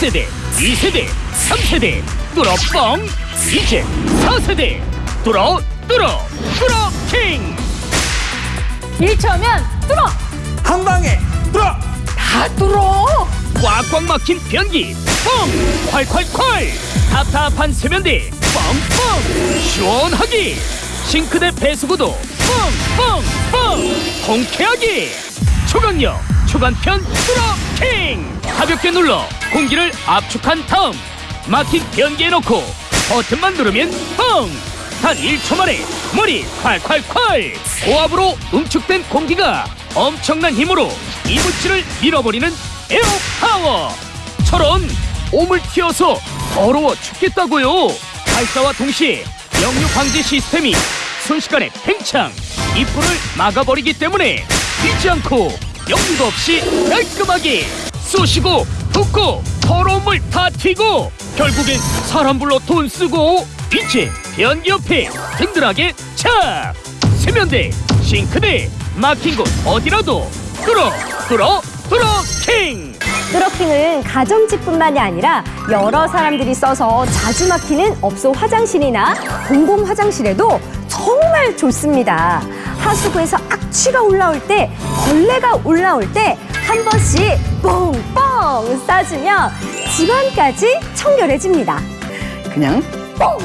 1세대, 2세대, 3세대 뚫어 뻥 이제 4세대 뚫어 뚫어 뚫어 킹. 1초면 뚫어! 한 방에 뚫어 다 뚫어! 꽉꽉 막힌 변기 뻥 콸콸콸. 답답한 세면대 뻥뻥 시원하게. 싱크대 배수구도 뻥뻥뻥 통쾌하게. 초강력 초간편 뚫어킹! 가볍게 눌러 공기를 압축한 다음 막힌 변기에 넣고 버튼만 누르면 뻥단 1초 만에 물이 콸콸콸! 고압으로 응축된 공기가 엄청난 힘으로 이물질을 밀어버리는 에어파워! 철원 오물 튀어서 더러워 죽겠다고요! 발사와 동시에 역류 방지 시스템이 순식간에 팽창! 입구를 막아버리기 때문에 튀지 않고 역류도 없이 깔끔하게 쑤시고 붓고 더러운 물다 튀고 결국엔 사람 불러 돈 쓰고 이제 변기 옆에 든든하게 착 세면대 싱크대 막힌 곳 어디라도 뚫어 뚫어 뚫어 킹! 뚜러킹은 가정집뿐만이 아니라 여러 사람들이 써서 자주 막히는 업소 화장실이나 공공 화장실에도 정말 좋습니다. 하수구에서 악취가 올라올 때, 벌레가 올라올 때 한 번씩 뽕뽕 쏴주면 집안까지 청결해집니다. 그냥 뻥!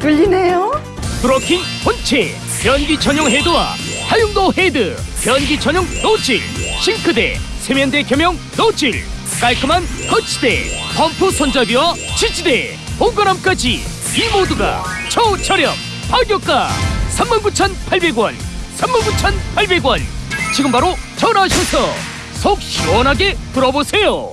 뚫리네요. 브로킹 본체 변기 전용 헤드와 다용도 헤드 변기 전용 노즐 싱크대 세면대 겸용 노즐 깔끔한 거치대 펌프 손잡이와 지지대 보관함까지 이 모두가 초저렴 파격가 39,800원 39,800원. 지금 바로 전화하셔서 속 시원하게 들어보세요